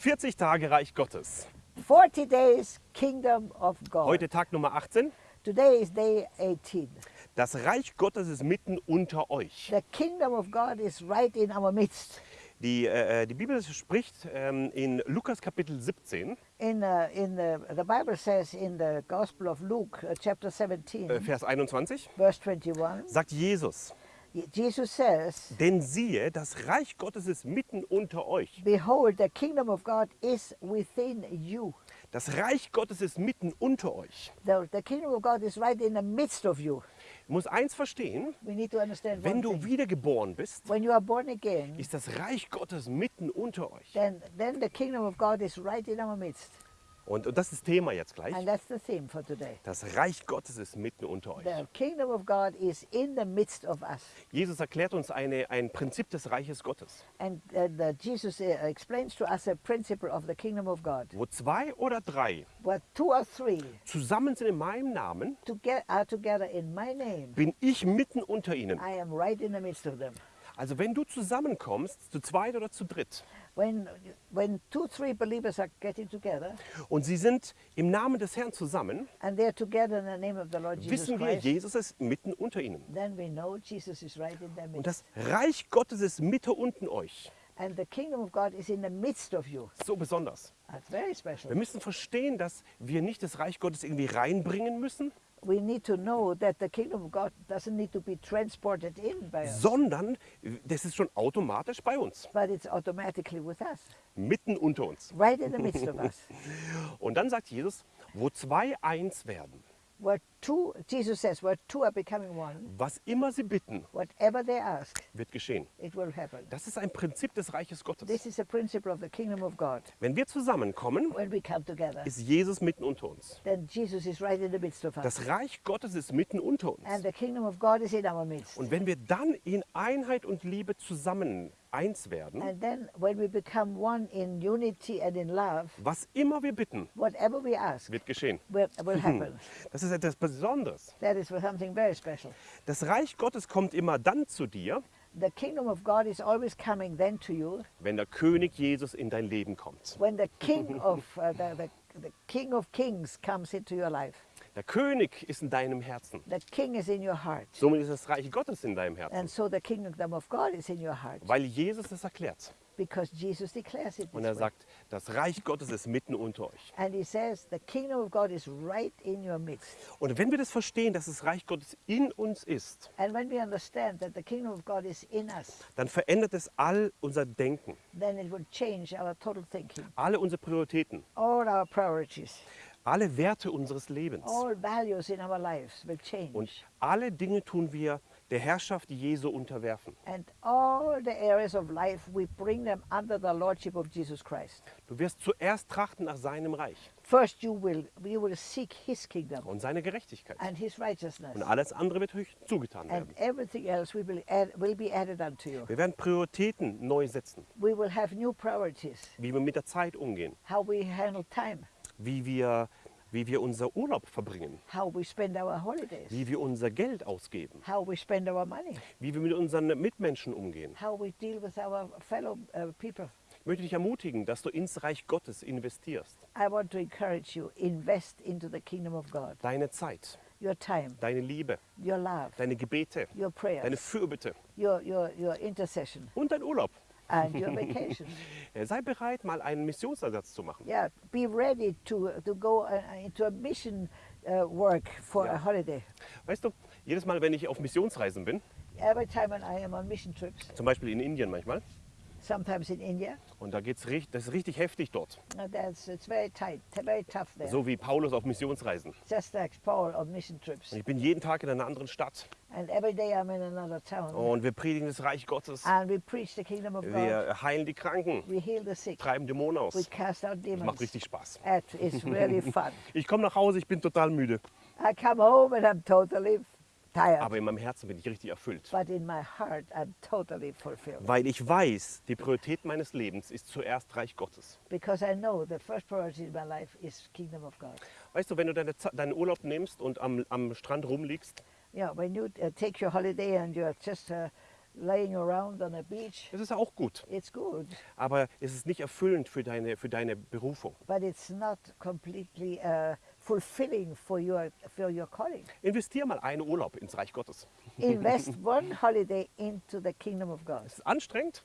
40 Tage Reich Gottes. 40 days kingdom of God. Heute Tag Nummer 18. Today is day 18. Das Reich Gottes ist mitten unter euch. The kingdom of God is right in our midst. Die, äh, die Bibel spricht ähm, in Lukas Kapitel 17, In, uh, in the, the Bible says in the Gospel of Luke, uh, chapter 17, äh, Vers 21, verse 21, sagt Jesus, Jesus says, denn siehe, das Reich Gottes ist mitten unter euch. Behold, the kingdom of God is within you. Das Reich Gottes ist mitten unter euch. The, the kingdom of God is right in the midst of you. Du musst eins verstehen, wenn du thing. wiedergeboren bist, When you are born again, ist das Reich Gottes mitten unter euch. then, then the kingdom of God is right in our midst. Und, und das ist Thema jetzt gleich. And that's the theme for today. Das Reich Gottes ist mitten unter euch. The kingdom of God is in the midst of us. Jesus erklärt uns eine, ein Prinzip des Reiches Gottes. And uh, the, Jesus uh, explains to us a principle of the kingdom of God. Wo zwei oder drei Where two or three zusammen sind in meinem Namen, to get, are together in my name, bin ich mitten unter ihnen. I am right in the midst of them. Also wenn du zusammenkommst, zu zweit oder zu dritt, When, when two, three believers are getting together und sie sind im Namen des Herrn zusammen, and they're together in the name of the Lord Jesus wissen wir, Christ, Jesus ist mitten unter ihnen. then we know Jesus is right in their Und midst. das Reich Gottes ist Mitte unten euch. And the kingdom of God is in the midst of you. So besonders. That's very Wir special. müssen verstehen, dass wir nicht das Reich Gottes irgendwie reinbringen müssen, We need to know that the kingdom of God doesn't need to be transported in by us, sondern das ist schon automatisch bei uns, but it's automatically with us, mitten unter uns. right in the midst of us. Und dann sagt Jesus, wo zwei eins werden, Where two, Jesus says, where two are becoming one, was immer sie bitten, whatever they ask, wird geschehen. it will happen. Das ist ein Prinzip des Reiches Gottes. This is a principle of the kingdom of God. Wenn wir zusammenkommen, When we come together, ist Jesus mitten unter uns. then Jesus is right in the midst of us. Das Reich Gottes ist mitten unter And uns. the kingdom of God is in our midst. Und wenn wir dann in Einheit und Liebe zusammen eins werden, And then when we become one in unity and in love, was immer wir bitten, whatever we ask wird geschehen. will, will happen. Das ist etwas Besonderes. That is something very special. Das Reich Gottes kommt immer dann zu dir, The kingdom of God is always coming then to you wenn der König Jesus in dein Leben kommt. when the king of uh, the, the, the king of kings comes into your life. Der König ist in deinem Herzen. The king is in your heart. Somit ist das Reich Gottes in deinem Herzen, And so the kingdom of God is in your heart weil Jesus es erklärt. Because Jesus declares it Und er sagt, das Reich Gottes ist mitten unter euch. And he says the kingdom of God is right in your midst. Und wenn wir das verstehen, dass das Reich Gottes in uns ist, And when we understand that the kingdom of God is in us, dann verändert es all unser Denken, then it will change our total thinking, alle unsere Prioritäten, all our priorities, alle Werte unseres Lebens. all values in our lives will change. Und alle Dinge tun wir der Herrschaft Jesu unterwerfen. And all the areas of life, we bring them under the lordship of Jesus Christ. Du wirst zuerst trachten nach seinem Reich First, you will, you will seek his kingdom und seine Gerechtigkeit. and his righteousness. Und alles andere wird euch zugetan And werden. everything else will be, add, will be added unto you. Wir werden Prioritäten neu setzen, We will have new priorities, wie wir mit der Zeit umgehen, how we handle time, wie wir, wie wir unser Urlaub verbringen, wie wir unser Geld ausgeben, wie wir mit unseren Mitmenschen umgehen. fellow uh. Ich möchte dich ermutigen, dass du ins Reich Gottes investierst. I want to encourage you, invest into the kingdom of God. Deine Zeit, Your time, deine Liebe, your love, deine Gebete, your deine prayers, Fürbitte your, your, your intercession, und dein Urlaub. And your vacation. Äh, Sei bereit, mal einen Missionsersatz zu machen. Yeah, be ready to, to go uh, into a mission uh, work for Ja. a holiday. Weißt du, jedes Mal, wenn ich auf Missionsreisen bin, Every time when I am on mission trips, zum Beispiel in Indien manchmal, sometimes in India, und da geht's richtig, das ist richtig heftig dort, that's, it's very tight, very tough there. so wie Paulus auf Missionsreisen. Just like Paul on mission trips. Und ich bin jeden Tag in einer anderen Stadt And every day I'm in another town. und wir predigen das Reich Gottes. And we preach the kingdom of God. Wir heilen die Kranken, We heal the sick. treiben Dämonen We aus. cast out Das demons. macht richtig Spaß. It is really fun. Ich komme nach Hause, ich bin total müde, I come home and I'm totally tired. aber in meinem Herzen bin ich richtig erfüllt. But in my heart, I'm totally fulfilled. Weil ich weiß, die Priorität meines Lebens ist zuerst Reich Gottes. Because I know the first priority in my life is kingdom of God. Weißt du, wenn du deine, deinen Urlaub nimmst und am, am Strand rumliegst Yeah, when you uh, take your holiday and you're just uh, laying around on a beach. Das ist auch gut. It's good, Aber es ist nicht erfüllend für deine, für deine Berufung. but it's not completely uh, fulfilling for your for your calling. Investier mal einen Urlaub ins Reich Gottes. Invest one holiday into the kingdom of God. Es ist anstrengend,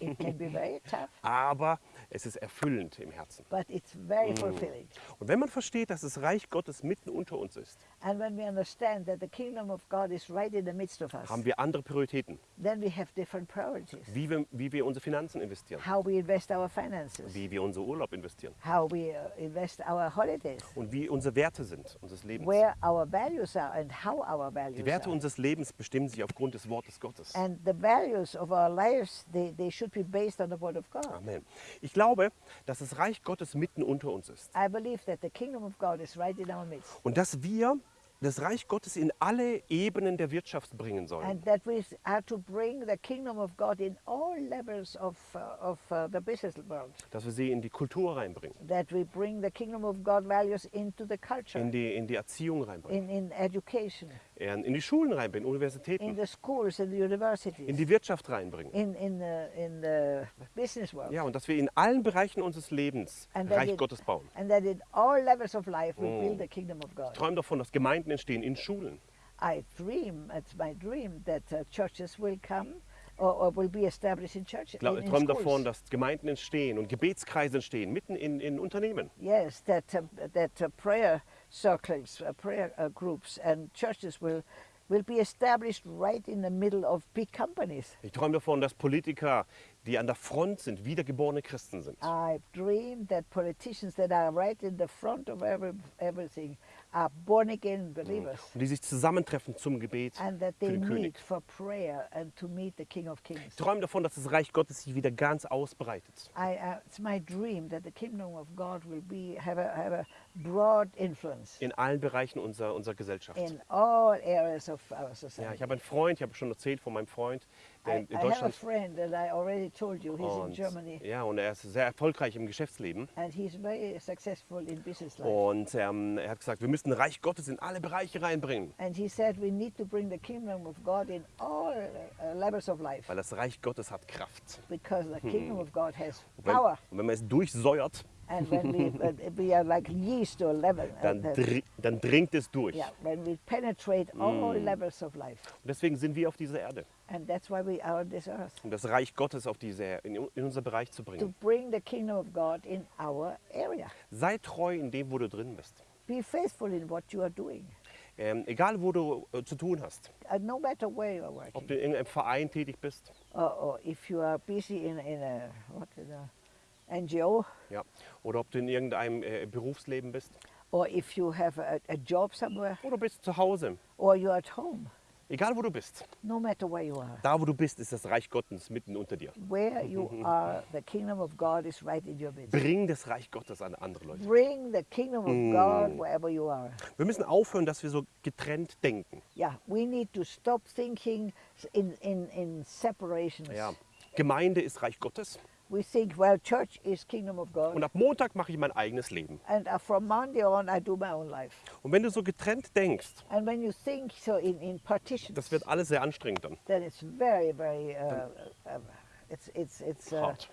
It can be very tough, aber es ist erfüllend im Herzen. but it's very fulfilling. Und wenn man versteht, dass das Reich Gottes mitten unter uns ist, And when we understand that the kingdom of God is right in the midst of us, haben wir andere Prioritäten, then we have different priorities. wie wir, wie wir unsere Finanzen investieren, How we invest our finances, wie wir unseren Urlaub investieren how we uh, invest our holidays, und wie unsere Werte sind unseres Lebens. where our values are and how our Die values Werte are. unseres Lebens bestimmen sich aufgrund des Wortes Gottes. And the values of our lives, they, they should be based on the word of God. Amen. Ich glaube, dass das Reich Gottes mitten unter uns ist I believe that the kingdom of God is right in our midst. und dass wir das Reich Gottes in alle Ebenen der Wirtschaft bringen sollen. And that we are to bring the kingdom of God in all levels of, uh, of uh, the business world. Dass wir sie in die Kultur reinbringen, That we bring the kingdom of God values into the culture, in die, in die Erziehung reinbringen, in, in education, in in die Schulen reinbringen, in Universitäten, the schools, in the in universities, die Wirtschaft reinbringen. in, in, the, in the business world. Ja, und dass wir in allen Bereichen unseres Lebens And that, Reich it- Gottes bauen. and that in all levels of life we Mm. build the kingdom of Ich God. träume davon, dass Gemeinden entstehen in Schulen, I dream, it's my dream, that uh, churches will come or, or will be established in churches. Ich in, ich in träume davon, dass Gemeinden entstehen und Gebetskreise entstehen, mitten in, in Unternehmen. Yes, that, uh, that uh, prayer circles, uh, prayer uh, groups, and churches will, will be established right in the middle of big companies. Ich träume davon, dass Politiker, die an der Front sind, wiedergeborene Christen sind. I dream that politicians that are right in the front of every, everything are born again believers. Und die sich zusammentreffen zum Gebet And that für they den König. for prayer and to meet the King of Kings. Ich träume davon, dass das Reich Gottes sich wieder ganz ausbreitet. I, uh, it's my dream that the kingdom of God will be have a, have a In allen Bereichen unserer, unserer Gesellschaft. in all areas of our Ja, society. ich habe einen Freund, ich habe schon erzählt von meinem Freund, der in, in Deutschland und, ja, und er ist sehr erfolgreich im Geschäftsleben. and he's very successful in business life. Und ähm, er hat gesagt, wir müssen Reich Gottes in alle Bereiche reinbringen, said uh, weil das Reich Gottes hat Kraft. because the kingdom of God has Und wenn, power. und wenn man es durchsäuert, And when we, uh, we are like yeast or leaven, uh, dann, that- dr dann dringt es durch. yeah, when we penetrate all levels of life. Und deswegen sind wir auf dieser Erde, And that's why we are on this earth. um das Reich Gottes auf diese, in, in unser Bereich zu to bringen. bring the kingdom of God in our area. Sei treu in dem, wo du drin bist. Be faithful in what you are doing, Ähm, egal, wo du äh, zu tun hast. uh, no matter where you are Ob working, du in irgendeinem Verein tätig bist or, or if you are busy in, in a what in a NGO, ja, oder ob du in irgendeinem äh, Berufsleben bist or if you have a, a job somewhere, oder bist zu Hause. or you're at home. Egal, wo du bist. No matter where you are, Da, wo du bist, ist das Reich Gottes mitten unter dir. where you are, the kingdom of God is right in your midst. Bring das Reich Gottes an andere Leute. Bring the kingdom of God wherever you are. Wir müssen aufhören, dass wir so getrennt denken. Yeah, we need to stop thinking in, in, in separations. Ja. Gemeinde ist Reich Gottes We think, well, church is kingdom of God. und ab Montag mache ich mein eigenes Leben. And uh, from Monday on, I do my own life. Und wenn du so getrennt denkst, And when you think so in, in partitions, das wird alles sehr anstrengend dann. then it's very, very, uh, uh, it's, it's, it's uh, Hart.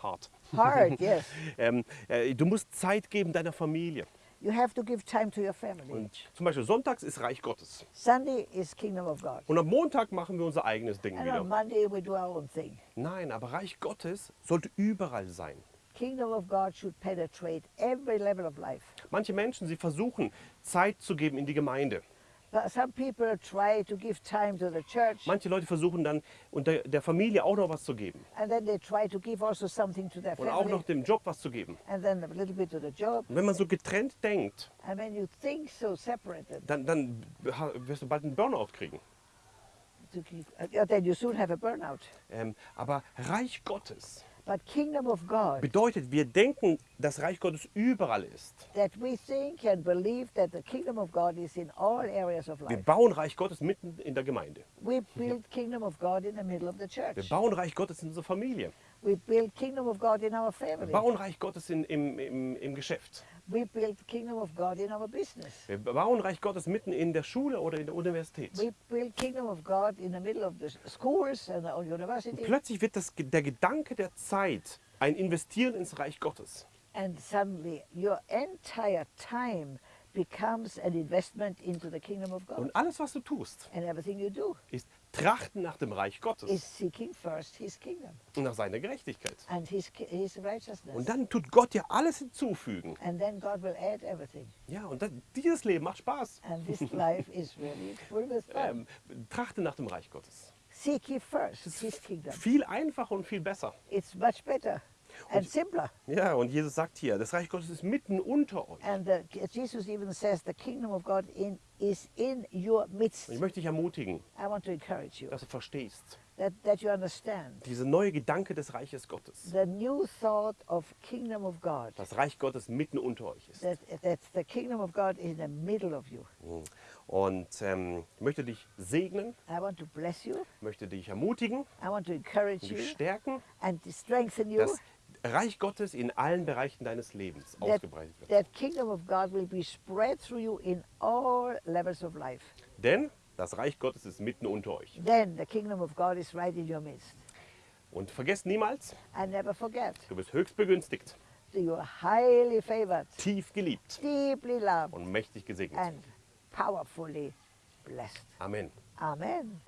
Hart. hard, yes. Ähm, äh, du musst Zeit geben deiner Familie. You have to give time to your family. Und zum Beispiel sonntags ist Reich Gottes. Sunday is kingdom of God. Und am Montag machen wir unser eigenes Ding And on wieder. Monday, we do our own thing. Nein, aber Reich Gottes sollte überall sein. Kingdom of God should penetrate every level of life. Manche Menschen, sie versuchen Zeit zu geben in die Gemeinde. Manche Leute versuchen dann unter der Familie auch noch was zu geben give also und auch noch dem Job was zu geben. Und wenn man so getrennt denkt, dann, dann wirst du bald einen Burnout kriegen. uh. Ähm, aber Reich Gottes bedeutet, wir denken, dass Reich Gottes überall ist. Wir bauen Reich Gottes mitten in der Gemeinde. Wir bauen Reich Gottes in unserer Familie. We build kingdom of God in our Wir family. bauen Reich Gottes in, im, im, im Geschäft. We build kingdom of God in our business. Wir bauen Reich Gottes mitten in der Schule oder in der Universität. We build kingdom of God in the middle of the s- schools and the university. Plötzlich wird das, der Gedanke der Zeit ein Investieren ins Reich Gottes. And suddenly your entire time becomes an investment into the kingdom of God. Und alles, was du tust, And everything you do ist Trachten nach dem Reich Gottes is seeking first his kingdom und nach seiner Gerechtigkeit. and his, his righteousness. Und dann tut Gott dir alles hinzufügen. and then God will add everything. Ja, und dann, dieses Leben macht Spaß. And this life is really full with fun. Ähm, trachte nach dem Reich Gottes. Seek ye first his kingdom. Viel einfacher und viel besser. It's much better and simpler. Ja, und Jesus sagt hier, das Reich Gottes ist mitten unter euch. And uh, Jesus even says the kingdom of God in, is in your midst. Und ich möchte dich ermutigen, I want to encourage you dass du verstehst, that, that you understand diese neue Gedanke des Reiches Gottes, the new thought of kingdom of God. das Reich Gottes mitten unter euch ist. That, that the kingdom of God is in the middle of you. Und ähm, ich möchte dich segnen, I want to bless you. möchte dich ermutigen I want to encourage und you dich stärken, and to strengthen you. dass Reich Gottes in allen Bereichen deines Lebens That, ausgebreitet wird. that kingdom of God will be spread through you in all levels of life. Denn das Reich Gottes ist mitten unter euch. Then the kingdom of God is right in your midst. Und vergesst niemals, And never forget du bist höchst begünstigt, you are highly favored, tief geliebt deeply loved, und mächtig gesegnet. and powerfully blessed. Amen. Amen.